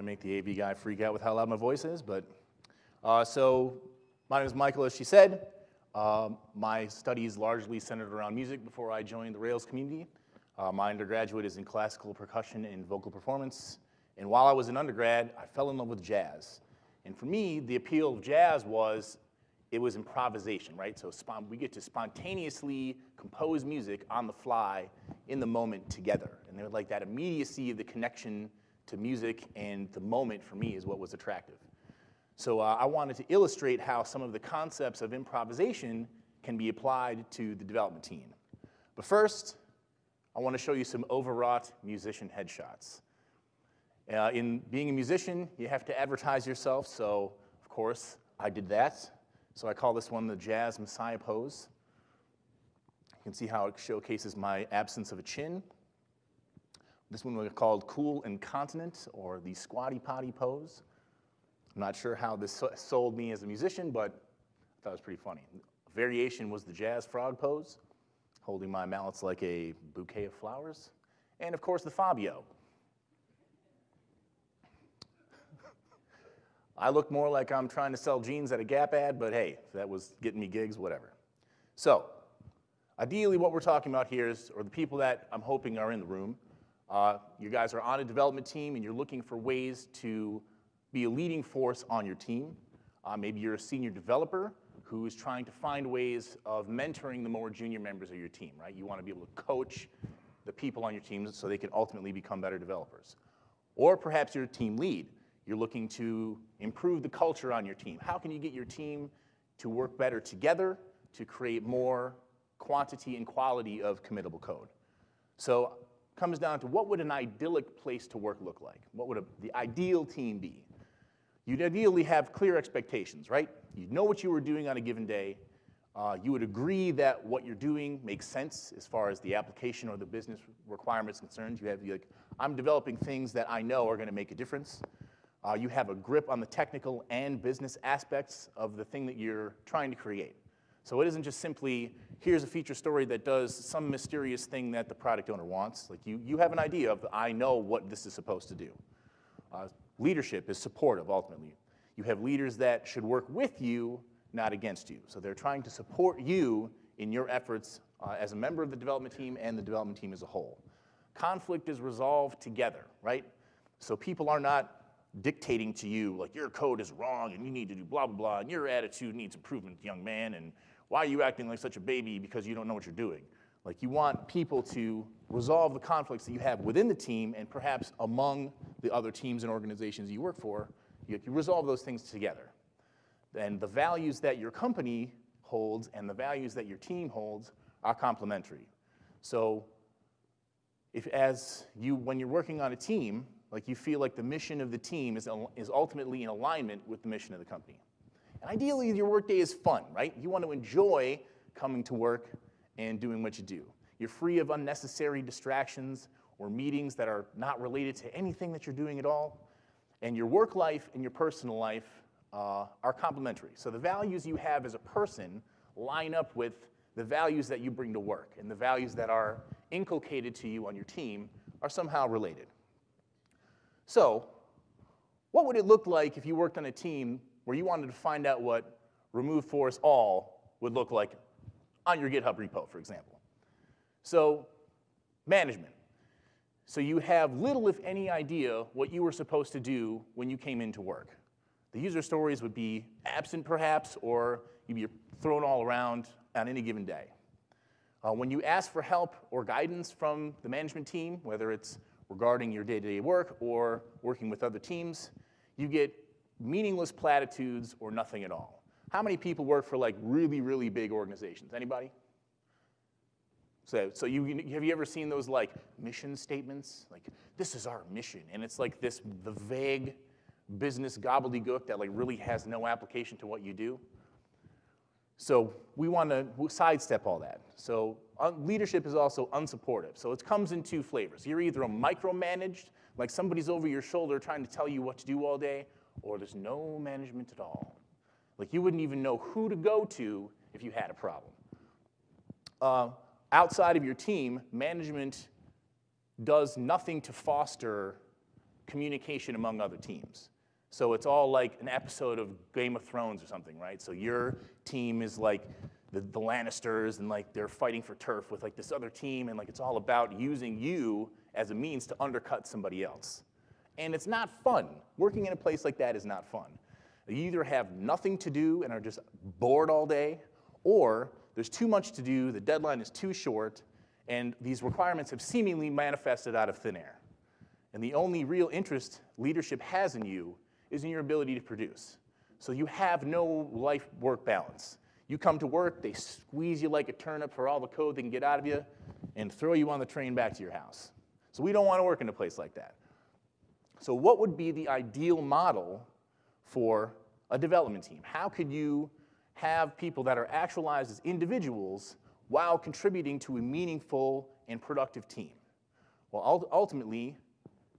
to make the AV guy freak out with how loud my voice is, but uh, so my name is Michael, as she said. Um, my studies largely centered around music before I joined the Rails community. Uh, my undergraduate is in classical percussion and vocal performance. And while I was an undergrad, I fell in love with jazz. And for me, the appeal of jazz was it was improvisation, right? So we get to spontaneously compose music on the fly in the moment together. And they like that immediacy of the connection to music and the moment for me is what was attractive. So uh, I wanted to illustrate how some of the concepts of improvisation can be applied to the development team. But first, I want to show you some overwrought musician headshots. Uh, in being a musician, you have to advertise yourself, so of course I did that. So I call this one the Jazz Messiah pose. You can see how it showcases my absence of a chin. This one was called Cool Incontinent, or the Squatty Potty pose. I'm not sure how this sold me as a musician, but I thought it was pretty funny. Variation was the jazz frog pose, holding my mallets like a bouquet of flowers. And of course, the Fabio. I look more like I'm trying to sell jeans at a Gap ad, but hey, that was getting me gigs, whatever. So, ideally what we're talking about here is, or the people that I'm hoping are in the room, uh, you guys are on a development team and you're looking for ways to be a leading force on your team. Uh, maybe you're a senior developer who is trying to find ways of mentoring the more junior members of your team, right? You want to be able to coach the people on your team so they can ultimately become better developers. Or perhaps you're a team lead. You're looking to improve the culture on your team. How can you get your team to work better together to create more quantity and quality of committable code? So comes down to what would an idyllic place to work look like? What would a, the ideal team be? You'd ideally have clear expectations, right? You'd know what you were doing on a given day. Uh, you would agree that what you're doing makes sense as far as the application or the business requirements concerned. You have like, I'm developing things that I know are going to make a difference. Uh, you have a grip on the technical and business aspects of the thing that you're trying to create. So it isn't just simply, here's a feature story that does some mysterious thing that the product owner wants. Like you, you have an idea of, I know what this is supposed to do. Uh, leadership is supportive, ultimately. You have leaders that should work with you, not against you. So they're trying to support you in your efforts uh, as a member of the development team and the development team as a whole. Conflict is resolved together, right? So people are not dictating to you, like, your code is wrong and you need to do blah, blah, blah, and your attitude needs improvement, young man, and why are you acting like such a baby because you don't know what you're doing? Like, you want people to resolve the conflicts that you have within the team and perhaps among the other teams and organizations you work for. You, you resolve those things together. And the values that your company holds and the values that your team holds are complementary. So, if as you, when you're working on a team, like you feel like the mission of the team is, is ultimately in alignment with the mission of the company. And ideally, your workday is fun, right? You want to enjoy coming to work and doing what you do. You're free of unnecessary distractions or meetings that are not related to anything that you're doing at all. And your work life and your personal life uh, are complementary. So the values you have as a person line up with the values that you bring to work, and the values that are inculcated to you on your team are somehow related. So, what would it look like if you worked on a team where you wanted to find out what remove force all would look like on your GitHub repo, for example? So, management. So you have little, if any, idea what you were supposed to do when you came into work. The user stories would be absent, perhaps, or you'd be thrown all around on any given day. Uh, when you ask for help or guidance from the management team, whether it's regarding your day-to-day work or working with other teams, you get meaningless platitudes or nothing at all. How many people work for like really, really big organizations? Anybody? So, so you, have you ever seen those like mission statements? Like, this is our mission. And it's like this, the vague business gobbledygook that like really has no application to what you do. So we want to sidestep all that. So uh, leadership is also unsupportive. So it comes in two flavors. You're either a micromanaged, like somebody's over your shoulder trying to tell you what to do all day, or there's no management at all. Like you wouldn't even know who to go to if you had a problem. Uh, outside of your team, management does nothing to foster communication among other teams. So it's all like an episode of Game of Thrones or something, right? So your team is like the, the Lannisters and like they're fighting for turf with like this other team and like it's all about using you as a means to undercut somebody else. And it's not fun. Working in a place like that is not fun. You either have nothing to do and are just bored all day, or there's too much to do, the deadline is too short, and these requirements have seemingly manifested out of thin air. And the only real interest leadership has in you is in your ability to produce. So you have no life work balance. You come to work, they squeeze you like a turnip for all the code they can get out of you, and throw you on the train back to your house. So we don't want to work in a place like that. So, what would be the ideal model for a development team? How could you have people that are actualized as individuals while contributing to a meaningful and productive team? Well, ultimately,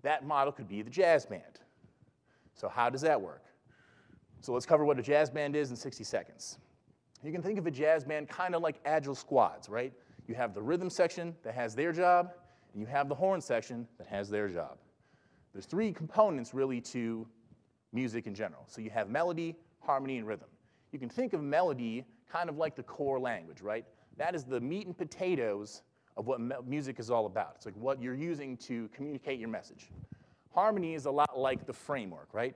that model could be the jazz band. So, how does that work? So, let's cover what a jazz band is in 60 seconds. You can think of a jazz band kind of like agile squads, right? You have the rhythm section that has their job, and you have the horn section that has their job. There's three components really to music in general. So you have melody, harmony, and rhythm. You can think of melody kind of like the core language, right? That is the meat and potatoes of what music is all about. It's like what you're using to communicate your message. Harmony is a lot like the framework, right?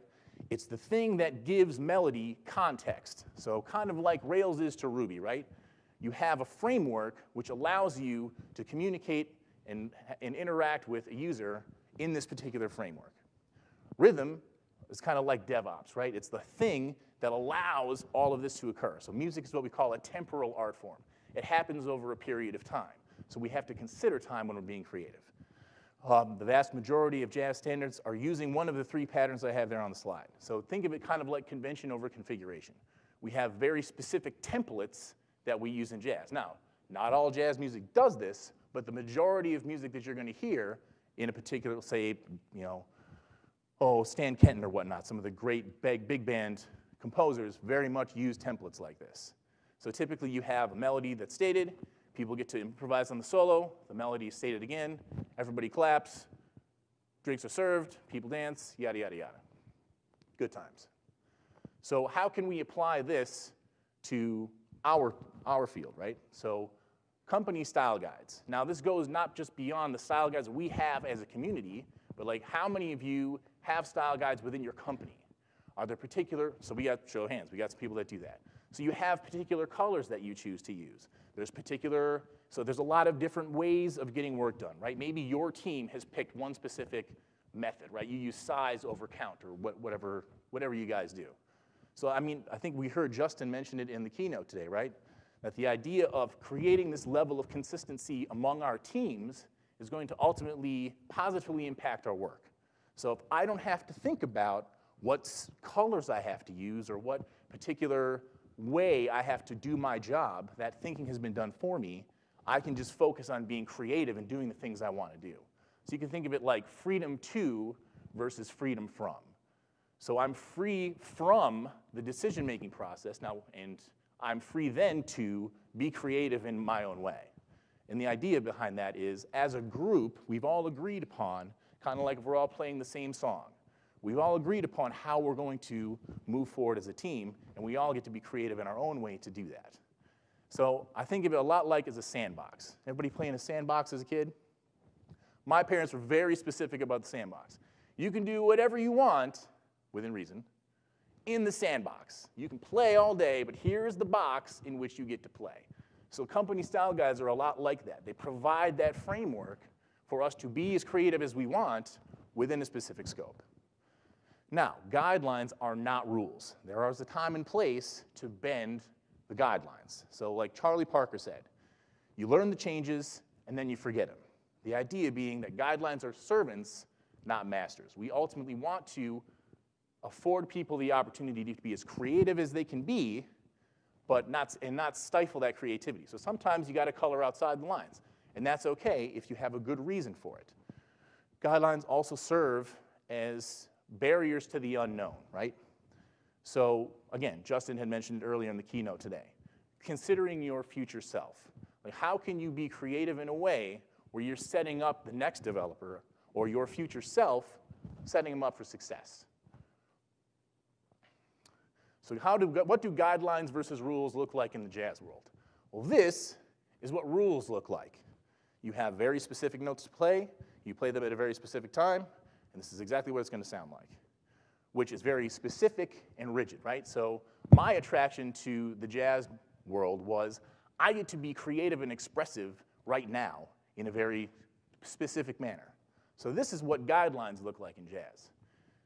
It's the thing that gives melody context. So kind of like Rails is to Ruby, right? You have a framework which allows you to communicate and, and interact with a user in this particular framework. Rhythm is kind of like DevOps, right? It's the thing that allows all of this to occur. So music is what we call a temporal art form. It happens over a period of time. So we have to consider time when we're being creative. Um, the vast majority of jazz standards are using one of the three patterns I have there on the slide. So think of it kind of like convention over configuration. We have very specific templates that we use in jazz. Now, not all jazz music does this, but the majority of music that you're going to hear in a particular, say, you know, oh, Stan Kenton or whatnot, some of the great big, big band composers very much use templates like this. So typically you have a melody that's stated, people get to improvise on the solo, the melody is stated again, everybody claps, drinks are served, people dance, yada, yada, yada. Good times. So how can we apply this to our, our field, right? So company style guides. Now this goes not just beyond the style guides we have as a community, but like how many of you have style guides within your company? Are there particular, so we got show hands, we got some people that do that. So you have particular colors that you choose to use. There's particular, so there's a lot of different ways of getting work done, right? Maybe your team has picked one specific method, right? You use size over count or whatever, whatever you guys do. So I mean, I think we heard Justin mention it in the keynote today, right? That the idea of creating this level of consistency among our teams is going to ultimately positively impact our work. So if I don't have to think about what colors I have to use or what particular way I have to do my job, that thinking has been done for me, I can just focus on being creative and doing the things I want to do. So you can think of it like freedom to versus freedom from. So I'm free from the decision-making process now, and I'm free then to be creative in my own way. And the idea behind that is, as a group, we've all agreed upon, kind of like if we're all playing the same song. We've all agreed upon how we're going to move forward as a team, and we all get to be creative in our own way to do that. So I think of it a lot like as a sandbox. Everybody playing a sandbox as a kid? My parents were very specific about the sandbox. You can do whatever you want, within reason, in the sandbox. You can play all day, but here's the box in which you get to play. So company style guides are a lot like that. They provide that framework for us to be as creative as we want within a specific scope. Now, guidelines are not rules. There is a time and place to bend the guidelines. So like Charlie Parker said, you learn the changes and then you forget them. The idea being that guidelines are servants, not masters. We ultimately want to afford people the opportunity to be as creative as they can be, but not, and not stifle that creativity. So sometimes you got to color outside the lines, and that's okay if you have a good reason for it. Guidelines also serve as barriers to the unknown, right? So again, Justin had mentioned earlier in the keynote today. Considering your future self. Like how can you be creative in a way where you're setting up the next developer or your future self setting them up for success. So how do, what do guidelines versus rules look like in the jazz world? Well, this is what rules look like. You have very specific notes to play, you play them at a very specific time, and this is exactly what it's going to sound like, which is very specific and rigid, right? So my attraction to the jazz world was I get to be creative and expressive right now in a very specific manner. So this is what guidelines look like in jazz.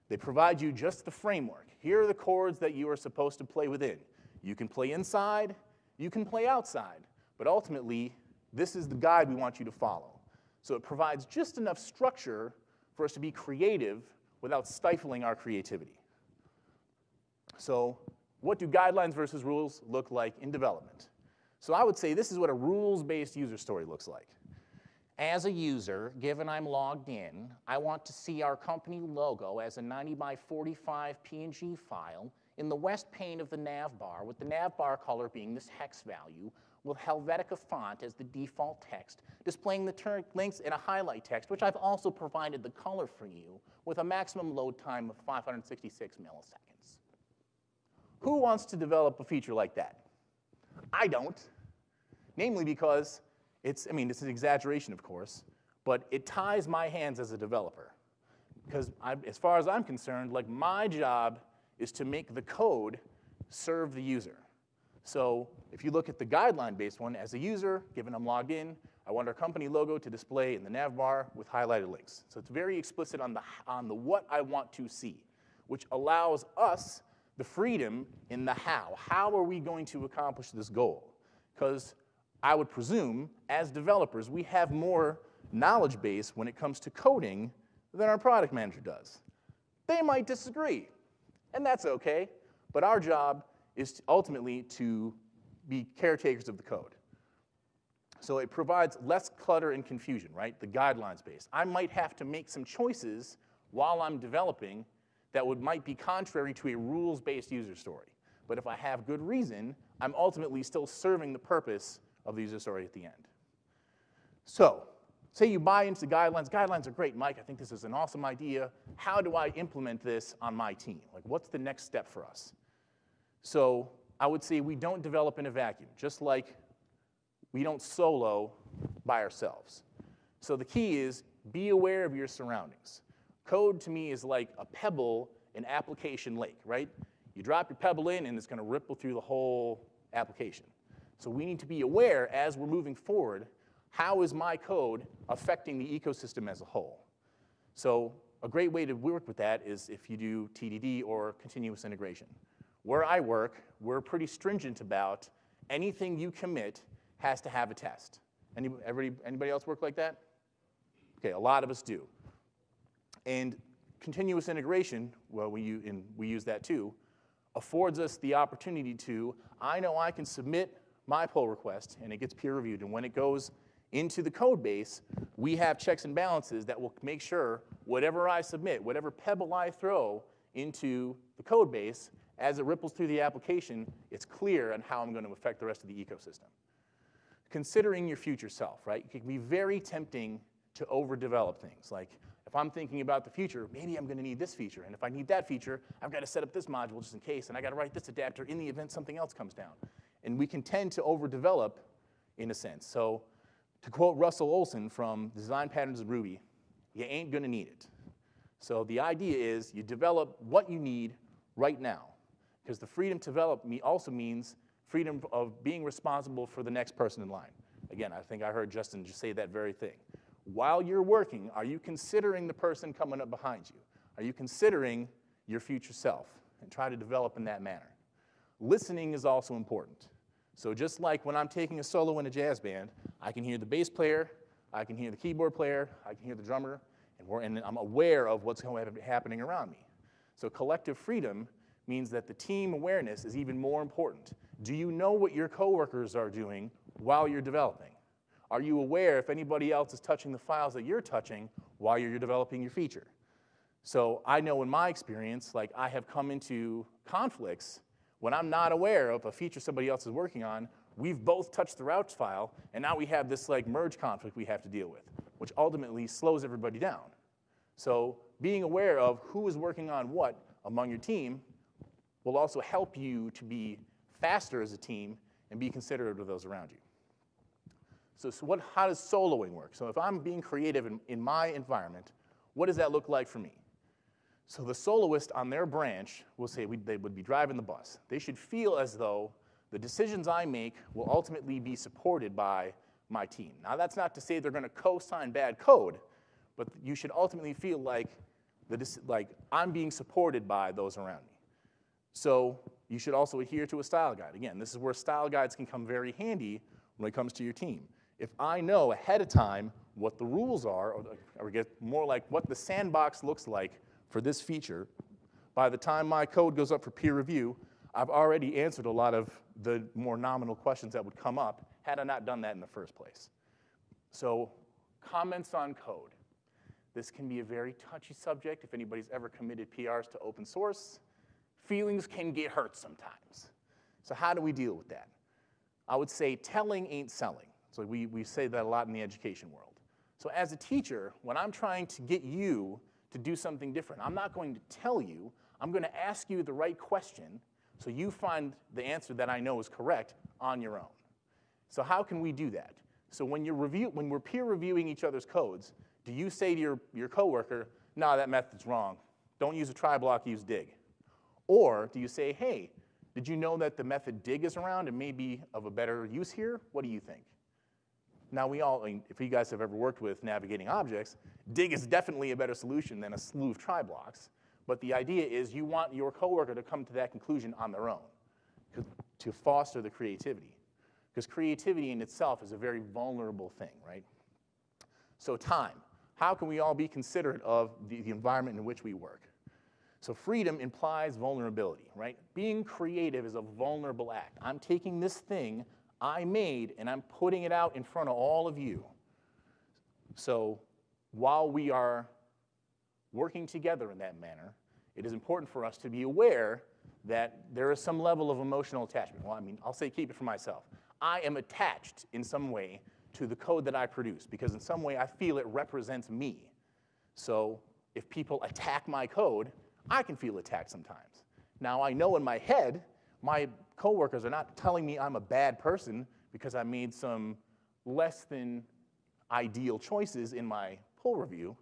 They provide you just the framework. Here are the chords that you are supposed to play within. You can play inside, you can play outside, but ultimately, this is the guide we want you to follow. So it provides just enough structure for us to be creative without stifling our creativity. So what do guidelines versus rules look like in development? So I would say this is what a rules-based user story looks like. As a user, given I'm logged in, I want to see our company logo as a 90 by 45 PNG file in the west pane of the nav bar, with the nav bar color being this hex value, with Helvetica font as the default text, displaying the links in a highlight text, which I've also provided the color for you, with a maximum load time of 566 milliseconds. Who wants to develop a feature like that? I don't, namely because it's, I mean, it's an exaggeration, of course, but it ties my hands as a developer. Because I, as far as I'm concerned, like my job is to make the code serve the user. So if you look at the guideline-based one, as a user, given I'm logged in, I want our company logo to display in the nav bar with highlighted links. So it's very explicit on the, on the what I want to see, which allows us the freedom in the how. How are we going to accomplish this goal? Because I would presume, as developers, we have more knowledge base when it comes to coding than our product manager does. They might disagree, and that's okay, but our job is ultimately to be caretakers of the code. So it provides less clutter and confusion, right? The guidelines base. I might have to make some choices while I'm developing that would, might be contrary to a rules-based user story. But if I have good reason, I'm ultimately still serving the purpose of the user story at the end. So, say you buy into the guidelines. Guidelines are great, Mike. I think this is an awesome idea. How do I implement this on my team? Like, what's the next step for us? So, I would say we don't develop in a vacuum, just like we don't solo by ourselves. So, the key is be aware of your surroundings. Code to me is like a pebble in application lake, right? You drop your pebble in, and it's going to ripple through the whole application. So we need to be aware as we're moving forward, how is my code affecting the ecosystem as a whole? So a great way to work with that is if you do TDD or continuous integration. Where I work, we're pretty stringent about anything you commit has to have a test. Anybody, anybody else work like that? Okay, a lot of us do. And continuous integration, well, we, and we use that too, affords us the opportunity to, I know I can submit my pull request and it gets peer reviewed. And when it goes into the code base, we have checks and balances that will make sure whatever I submit, whatever pebble I throw into the code base, as it ripples through the application, it's clear on how I'm going to affect the rest of the ecosystem. Considering your future self, right? It can be very tempting to overdevelop things. Like, if I'm thinking about the future, maybe I'm going to need this feature. And if I need that feature, I've got to set up this module just in case. And I've got to write this adapter in the event something else comes down. And we can tend to overdevelop in a sense. So to quote Russell Olsen from Design Patterns of Ruby, you ain't gonna need it. So the idea is you develop what you need right now. Because the freedom to develop me also means freedom of being responsible for the next person in line. Again, I think I heard Justin just say that very thing. While you're working, are you considering the person coming up behind you? Are you considering your future self? And try to develop in that manner. Listening is also important. So just like when I'm taking a solo in a jazz band, I can hear the bass player, I can hear the keyboard player, I can hear the drummer, and, and I'm aware of what's happening around me. So collective freedom means that the team awareness is even more important. Do you know what your coworkers are doing while you're developing? Are you aware if anybody else is touching the files that you're touching while you're developing your feature? So I know in my experience, like I have come into conflicts when I'm not aware of a feature somebody else is working on, we've both touched the routes file, and now we have this like merge conflict we have to deal with, which ultimately slows everybody down. So being aware of who is working on what among your team will also help you to be faster as a team and be considerate of those around you. So, so what, how does soloing work? So if I'm being creative in, in my environment, what does that look like for me? So the soloist on their branch will say they would be driving the bus. They should feel as though the decisions I make will ultimately be supported by my team. Now that's not to say they're going to co-sign bad code, but you should ultimately feel like, the, like I'm being supported by those around me. So you should also adhere to a style guide. Again, this is where style guides can come very handy when it comes to your team. If I know ahead of time what the rules are, or, or get more like what the sandbox looks like for this feature, by the time my code goes up for peer review, I've already answered a lot of the more nominal questions that would come up had I not done that in the first place. So comments on code. This can be a very touchy subject if anybody's ever committed PRs to open source. Feelings can get hurt sometimes. So how do we deal with that? I would say telling ain't selling. So we, we say that a lot in the education world. So as a teacher, when I'm trying to get you to do something different, I'm not going to tell you, I'm going to ask you the right question so you find the answer that I know is correct on your own. So how can we do that? So when, you're review, when we're peer reviewing each other's codes, do you say to your, your coworker, nah, that method's wrong. Don't use a try block, use dig. Or do you say, hey, did you know that the method dig is around and may be of a better use here? What do you think? Now we all, I mean, if you guys have ever worked with navigating objects, dig is definitely a better solution than a slew of try blocks. But the idea is you want your coworker to come to that conclusion on their own to foster the creativity. Because creativity in itself is a very vulnerable thing, right? So time. How can we all be considerate of the, the environment in which we work? So freedom implies vulnerability, right? Being creative is a vulnerable act. I'm taking this thing I made and I'm putting it out in front of all of you. So while we are working together in that manner, it is important for us to be aware that there is some level of emotional attachment. Well, I mean, I'll say keep it for myself. I am attached in some way to the code that I produce because in some way I feel it represents me. So if people attack my code, I can feel attacked sometimes. Now I know in my head, my coworkers are not telling me I'm a bad person because I made some less than ideal choices in my pull review,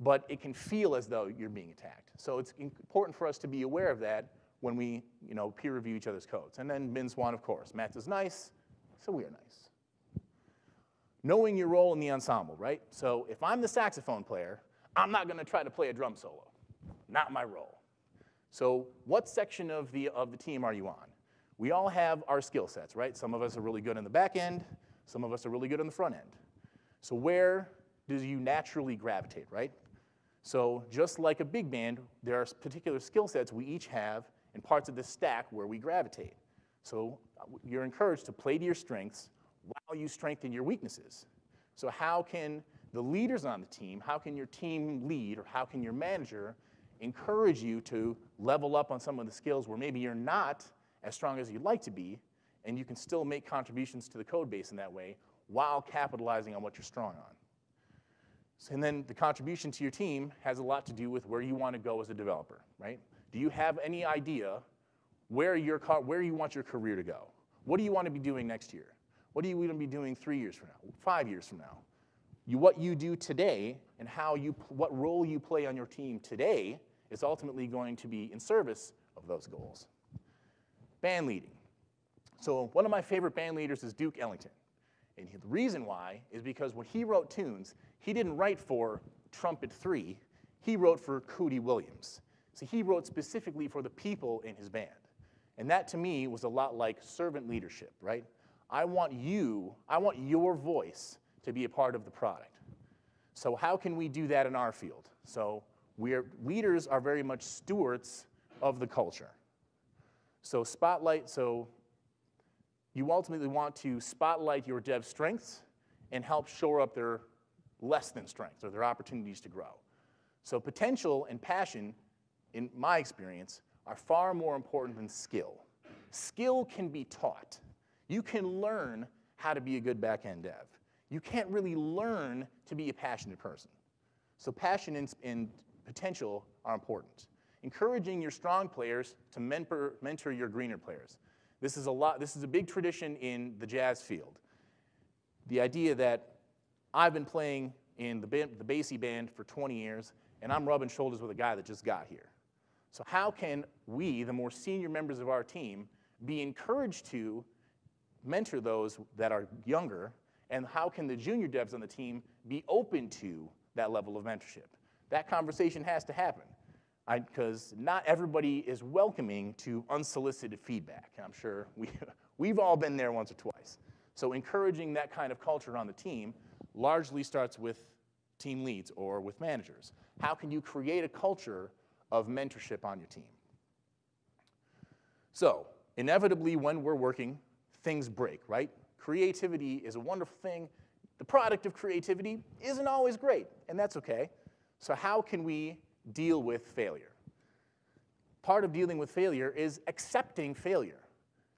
but it can feel as though you're being attacked. So it's important for us to be aware of that when we you know, peer review each other's codes. And then MINASWAN, of course. Matz is nice, so we are nice. Knowing your role in the ensemble, right? So if I'm the saxophone player, I'm not going to try to play a drum solo. Not my role. So what section of the, of the team are you on? We all have our skill sets, right? Some of us are really good in the back end. Some of us are really good in the front end. So where do you naturally gravitate, right? So just like a big band, there are particular skill sets we each have and parts of the stack where we gravitate. So uh, you're encouraged to play to your strengths while you strengthen your weaknesses. So how can the leaders on the team, how can your team lead or how can your manager encourage you to level up on some of the skills where maybe you're not as strong as you'd like to be, and you can still make contributions to the code base in that way while capitalizing on what you're strong on. And then the contribution to your team has a lot to do with where you want to go as a developer, right? Do you have any idea where, your, where you want your career to go? What do you want to be doing next year? What do you want to be doing three years from now, five years from now? You, what you do today and how you, what role you play on your team today is ultimately going to be in service of those goals. Band leading. So one of my favorite band leaders is Duke Ellington. And the reason why is because when he wrote tunes, he didn't write for Trumpet 3, he wrote for Cootie Williams. So he wrote specifically for the people in his band. And that to me was a lot like servant leadership, right? I want you, I want your voice to be a part of the product. So how can we do that in our field? So we're, leaders are very much stewards of the culture. So spotlight, so you ultimately want to spotlight your dev strengths and help shore up their less than strengths or their opportunities to grow. So potential and passion, in my experience, are far more important than skill. Skill can be taught. You can learn how to be a good back-end dev. You can't really learn to be a passionate person. So passion and, and potential are important. Encouraging your strong players to mentor, mentor your greener players. This is a lot. This is a big tradition in the jazz field. The idea that I've been playing in the, the Basie band for 20 years, and I'm rubbing shoulders with a guy that just got here. So how can we, the more senior members of our team, be encouraged to mentor those that are younger, and how can the junior devs on the team be open to that level of mentorship? That conversation has to happen because not everybody is welcoming to unsolicited feedback. I'm sure we, we've all been there once or twice. So encouraging that kind of culture on the team largely starts with team leads or with managers. How can you create a culture of mentorship on your team? So inevitably when we're working, things break, right? Creativity is a wonderful thing. The product of creativity isn't always great, and that's okay. So how can we deal with failure? Part of dealing with failure is accepting failure.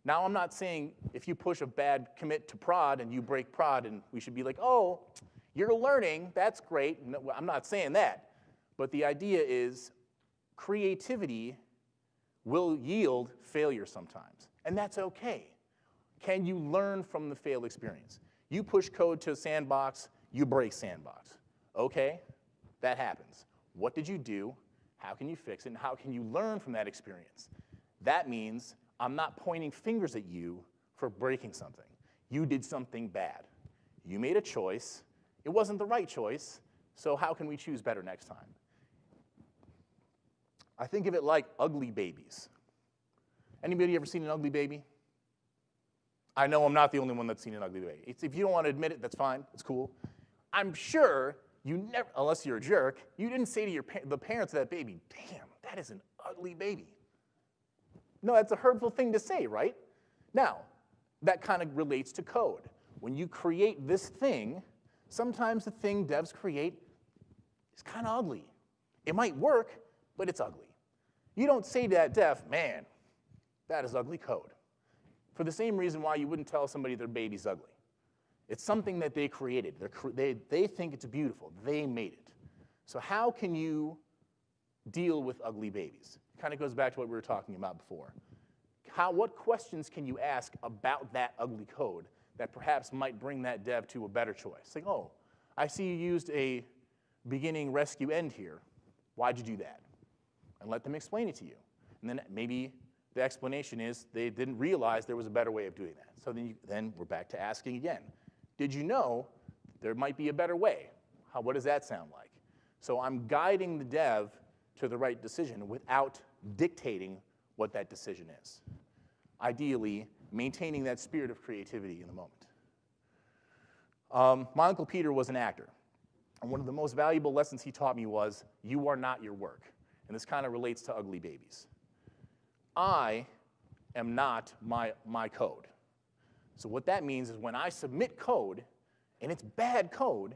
Now, I'm not saying if you push a bad commit to prod and you break prod, and we should be like, oh, you're learning, that's great. No, I'm not saying that. But the idea is creativity will yield failure sometimes, and that's okay. Can you learn from the failed experience? You push code to a sandbox, you break sandbox. Okay, that happens. What did you do? How can you fix it? And how can you learn from that experience? That means I'm not pointing fingers at you for breaking something. You did something bad. You made a choice. It wasn't the right choice, so how can we choose better next time? I think of it like ugly babies. Anybody ever seen an ugly baby? I know I'm not the only one that's seen an ugly baby. It's, if you don't want to admit it, that's fine. It's cool. I'm sure you never, unless you're a jerk, you didn't say to your the parents of that baby, damn, that is an ugly baby. No, that's a hurtful thing to say, right? Now, that kind of relates to code. When you create this thing, sometimes the thing devs create is kind of ugly. It might work, but it's ugly. You don't say to that dev, man, that is ugly code for the same reason why you wouldn't tell somebody their baby's ugly. It's something that they created. Cre they, they think it's beautiful. They made it. So how can you deal with ugly babies? Kind of goes back to what we were talking about before. How, what questions can you ask about that ugly code that perhaps might bring that dev to a better choice? Like, oh, I see you used a beginning rescue end here. Why'd you do that? And let them explain it to you. And then maybe the explanation is they didn't realize there was a better way of doing that. So then, you, then we're back to asking again. Did you know there might be a better way? How, what does that sound like? So I'm guiding the dev to the right decision without dictating what that decision is. Ideally, maintaining that spirit of creativity in the moment. Um, my Uncle Peter was an actor. And one of the most valuable lessons he taught me was, you are not your work. And this kind of relates to ugly babies. I am not my, my code. So what that means is when I submit code, and it's bad code,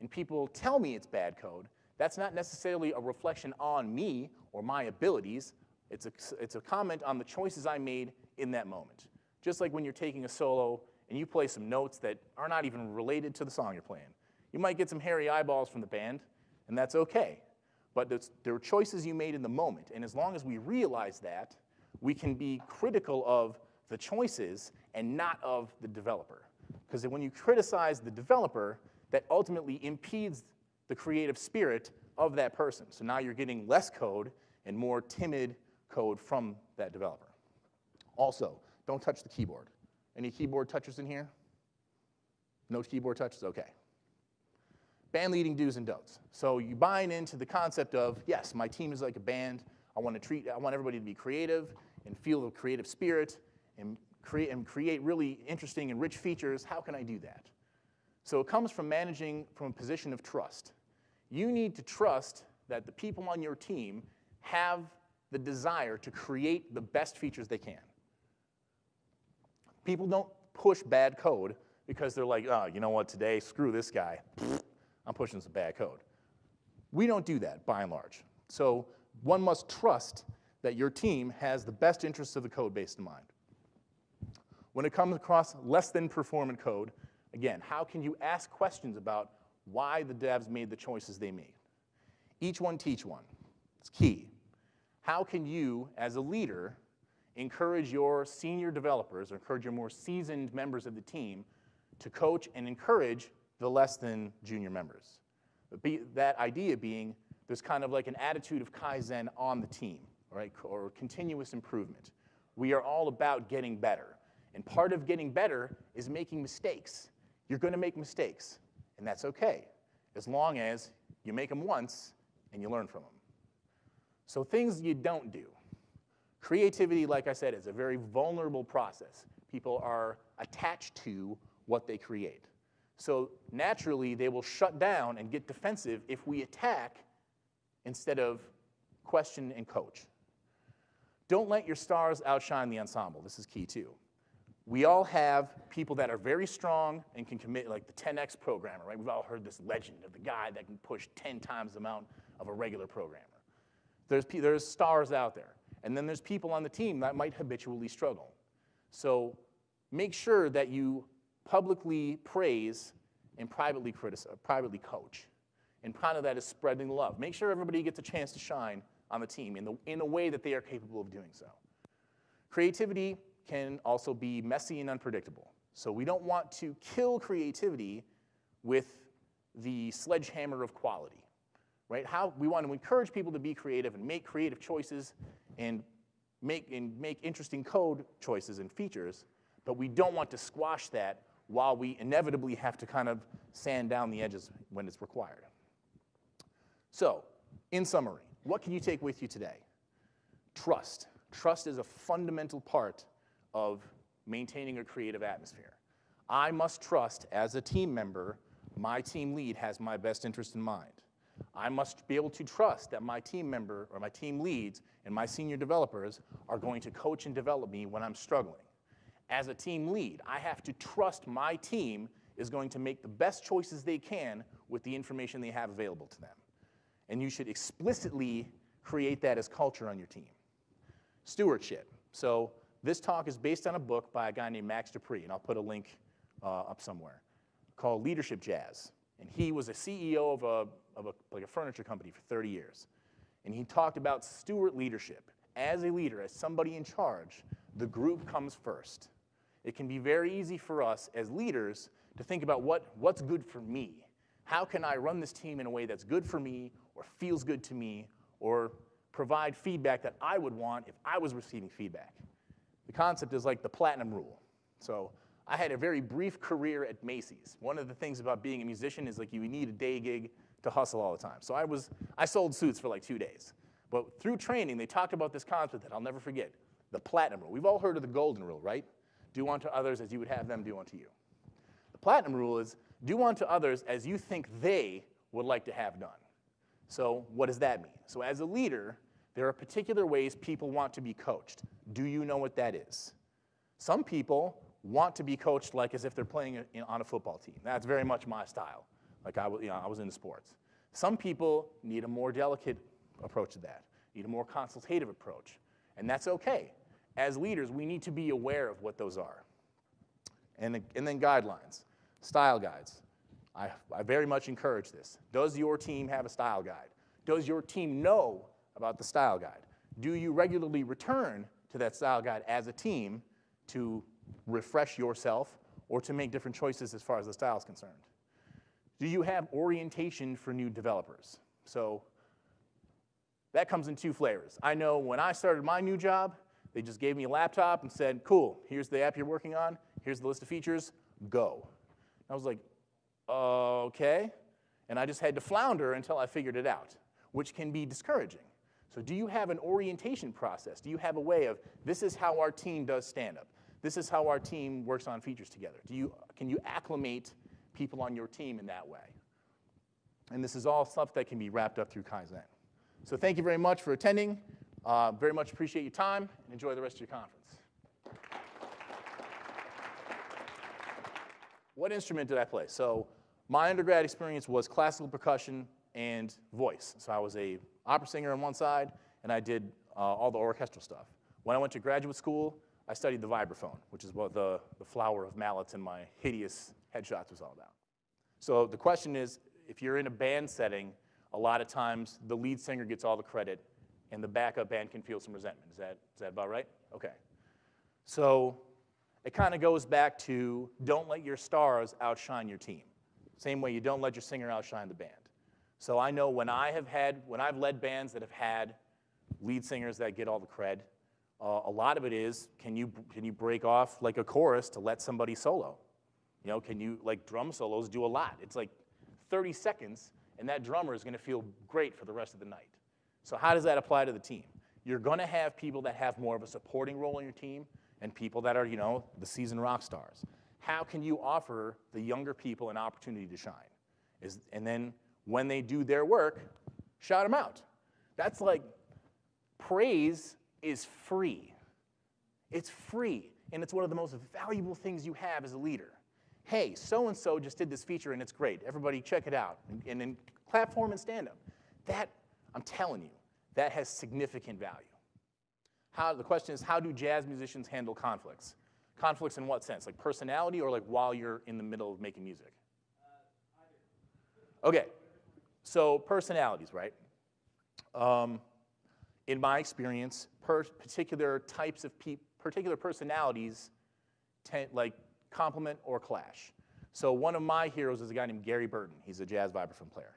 and people tell me it's bad code, that's not necessarily a reflection on me or my abilities. It's a, it's a comment on the choices I made in that moment. Just like when you're taking a solo and you play some notes that are not even related to the song you're playing. You might get some hairy eyeballs from the band, and that's okay. But there are choices you made in the moment, and as long as we realize that, we can be critical of the choices and not of the developer. Because when you criticize the developer, that ultimately impedes the creative spirit of that person. So now you're getting less code and more timid code from that developer. Also, don't touch the keyboard. Any keyboard touchers in here? No keyboard touches? Okay. Band leading do's and don'ts. So you buying into the concept of, yes, my team is like a band. I want to treat, I want everybody to be creative and feel the creative spirit and create, and create really interesting and rich features, how can I do that? So it comes from managing from a position of trust. You need to trust that the people on your team have the desire to create the best features they can. People don't push bad code because they're like, oh, you know what, today, screw this guy. I'm pushing some bad code. We don't do that, by and large. So one must trust that your team has the best interests of the code base in mind. When it comes across less than performant code, again, how can you ask questions about why the devs made the choices they made? Each one teach one. It's key. How can you, as a leader, encourage your senior developers or encourage your more seasoned members of the team to coach and encourage the less than junior members? Be, that idea being there's kind of like an attitude of Kaizen on the team, right, or continuous improvement. We are all about getting better. And part of getting better is making mistakes. You're going to make mistakes, and that's okay, as long as you make them once and you learn from them. So, things you don't do. Creativity, like I said, is a very vulnerable process. People are attached to what they create. So, naturally, they will shut down and get defensive if we attack instead of question and coach. Don't let your stars outshine the ensemble. This is key too. We all have people that are very strong and can commit, like the 10x programmer, right? We've all heard this legend of the guy that can push 10 times the amount of a regular programmer. There's, there's stars out there. And then there's people on the team that might habitually struggle. So make sure that you publicly praise and privately criticize, uh, privately coach. And part of that is spreading love. Make sure everybody gets a chance to shine on the team in, the, in a way that they are capable of doing so. Creativity can also be messy and unpredictable. So we don't want to kill creativity with the sledgehammer of quality, right? How we want to encourage people to be creative and make creative choices and make, and make interesting code choices and features, but we don't want to squash that while we inevitably have to kind of sand down the edges when it's required. So, in summary, what can you take with you today? Trust. Trust is a fundamental part of maintaining a creative atmosphere. I must trust as a team member, my team lead has my best interest in mind. I must be able to trust that my team member or my team leads and my senior developers are going to coach and develop me when I'm struggling. As a team lead, I have to trust my team is going to make the best choices they can with the information they have available to them. And you should explicitly create that as culture on your team. Stewardship. So this talk is based on a book by a guy named Max De Pree, and I'll put a link uh, up somewhere, called Leadership Jazz. And he was a CEO of, a, of a, like a furniture company for 30 years. And he talked about steward leadership. As a leader, as somebody in charge, the group comes first. It can be very easy for us as leaders to think about what, what's good for me. How can I run this team in a way that's good for me or feels good to me or provide feedback that I would want if I was receiving feedback? The concept is like the platinum rule. So I had a very brief career at Macy's. One of the things about being a musician is like you need a day gig to hustle all the time. So I was I sold suits for like two days. But through training, they talked about this concept that I'll never forget, the platinum rule. We've all heard of the golden rule, right? Do unto others as you would have them do unto you. The platinum rule is do unto others as you think they would like to have done. So what does that mean? So as a leader, there are particular ways people want to be coached. Do you know what that is? Some people want to be coached like as if they're playing on a football team. That's very much my style. Like I, you know, I was into sports. Some people need a more delicate approach to that, need a more consultative approach, and that's okay. As leaders, we need to be aware of what those are. And, and then guidelines, style guides. I, I very much encourage this. Does your team have a style guide? Does your team know about the style guide? Do you regularly return to that style guide as a team to refresh yourself or to make different choices as far as the style is concerned? Do you have orientation for new developers? So that comes in two flavors. I know when I started my new job, they just gave me a laptop and said, cool, here's the app you're working on, here's the list of features, go. I was like, okay. And I just had to flounder until I figured it out, which can be discouraging. So, do you have an orientation process? Do you have a way of this is how our team does stand up? This is how our team works on features together. Do you, can you acclimate people on your team in that way? And this is all stuff that can be wrapped up through Kaizen. So thank you very much for attending. Uh, very much appreciate your time and enjoy the rest of your conference. What instrument did I play? So my undergrad experience was classical percussion and voice. So I was a opera singer on one side, and I did uh, all the orchestral stuff. When I went to graduate school, I studied the vibraphone, which is what the, the flower of mallets in my hideous headshots was all about. So the question is, if you're in a band setting, a lot of times the lead singer gets all the credit and the backup band can feel some resentment. Is that, is that about right? Okay. So it kind of goes back to don't let your stars outshine your team. Same way you don't let your singer outshine the band. So I know when I have had, when I've led bands that have had lead singers that get all the cred, uh, a lot of it is can you, can you break off like a chorus to let somebody solo? You know, can you, like drum solos do a lot. It's like 30 seconds and that drummer is gonna feel great for the rest of the night. So how does that apply to the team? You're gonna have people that have more of a supporting role in your team and people that are, you know, the seasoned rock stars. How can you offer the younger people an opportunity to shine? Is, and then when they do their work, shout them out. That's like praise is free. It's free, and it's one of the most valuable things you have as a leader. Hey, so and so just did this feature and it's great. Everybody check it out. And, and then clap for them and stand up. That, I'm telling you, that has significant value. How, the question is, how do jazz musicians handle conflicts? Conflicts in what sense? Like personality or like while you're in the middle of making music? Uh, okay, so personalities, right? Um, in my experience, per particular types of people, particular personalities, tend, like complement or clash. So one of my heroes is a guy named Gary Burton. He's a jazz vibraphone player.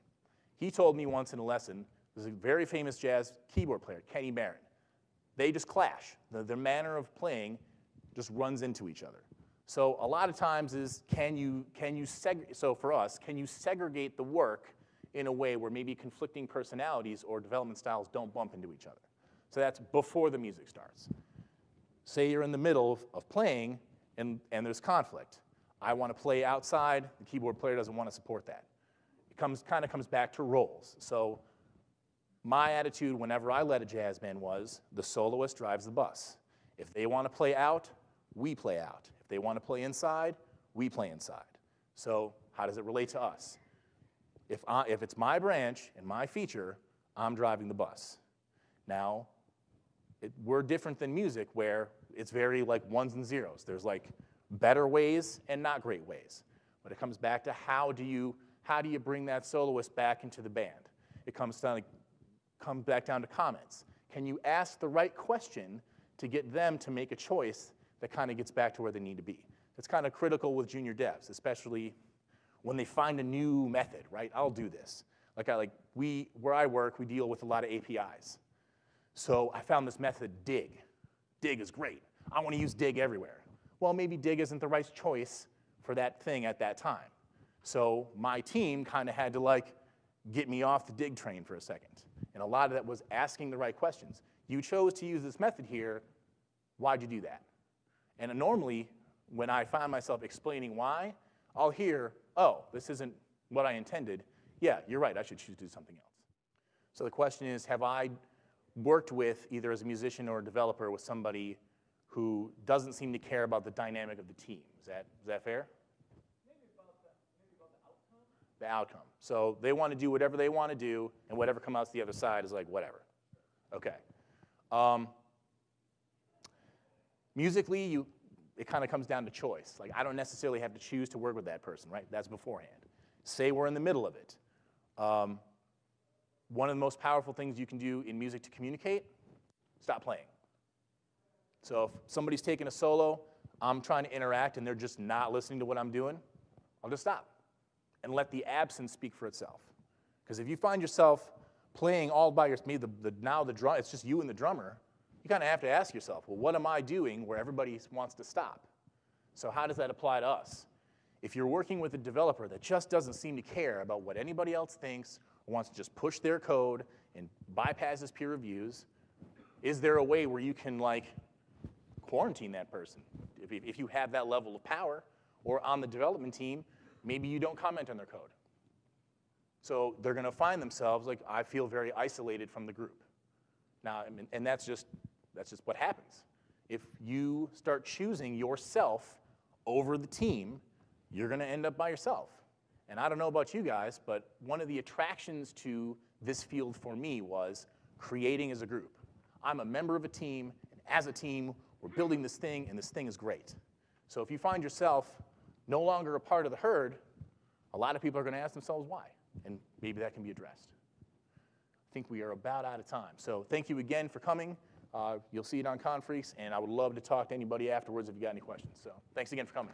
He told me once in a lesson, there's a very famous jazz keyboard player, Kenny Barron. They just clash. The, their manner of playing just runs into each other. So a lot of times is can you, can you so for us, can you segregate the work in a way where maybe conflicting personalities or development styles don't bump into each other? So that's before the music starts. Say you're in the middle of, of playing and, and there's conflict. I want to play outside, the keyboard player doesn't want to support that. It comes, kind of comes back to roles. So my attitude whenever I led a jazz band was the soloist drives the bus. If they want to play out, we play out. If they want to play inside, we play inside. So how does it relate to us? If, I, if it's my branch and my feature, I'm driving the bus. Now, it, we're different than music where it's very like ones and zeros. There's like better ways and not great ways. But it comes back to how do you, how do you bring that soloist back into the band? It comes down to, back down to comments. Can you ask the right question to get them to make a choice that kind of gets back to where they need to be? It's kind of critical with junior devs, especially when they find a new method, right? I'll do this. Like I like we where I work, we deal with a lot of APIs. So I found this method, dig. Dig is great. I want to use dig everywhere. Well, maybe dig isn't the right choice for that thing at that time. So my team kind of had to like get me off the dig train for a second. And a lot of that was asking the right questions. You chose to use this method here. Why'd you do that? And normally, when I find myself explaining why, I'll hear, oh, this isn't what I intended. Yeah, you're right, I should choose to do something else. So the question is, have I worked with, either as a musician or a developer, with somebody who doesn't seem to care about the dynamic of the team? Is that, is that fair? Maybe about the maybe about the outcome. The outcome. So they want to do whatever they want to do, and whatever comes out the other side is like whatever. Okay. Um, musically, you, it kind of comes down to choice. Like I don't necessarily have to choose to work with that person, right? That's beforehand. Say we're in the middle of it. Um, one of the most powerful things you can do in music to communicate, stop playing. So if somebody's taking a solo, I'm trying to interact and they're just not listening to what I'm doing, I'll just stop and let the absence speak for itself. Because if you find yourself playing all by yourself, the, the, now the drum, it's just you and the drummer, you kind of have to ask yourself, well, what am I doing where everybody wants to stop? So how does that apply to us? If you're working with a developer that just doesn't seem to care about what anybody else thinks, or wants to just push their code and bypasses peer reviews, is there a way where you can like quarantine that person if, if you have that level of power? Or on the development team, Maybe you don't comment on their code. So they're going to find themselves like, I feel very isolated from the group. Now, I mean, and that's just, that's just what happens. If you start choosing yourself over the team, you're going to end up by yourself. And I don't know about you guys, but one of the attractions to this field for me was creating as a group. I'm a member of a team, and as a team, we're building this thing, and this thing is great. So if you find yourself no longer a part of the herd, a lot of people are going to ask themselves why, and maybe that can be addressed. I think we are about out of time. So thank you again for coming. Uh, you'll see it on Confreaks, and I would love to talk to anybody afterwards if you got any questions. So thanks again for coming.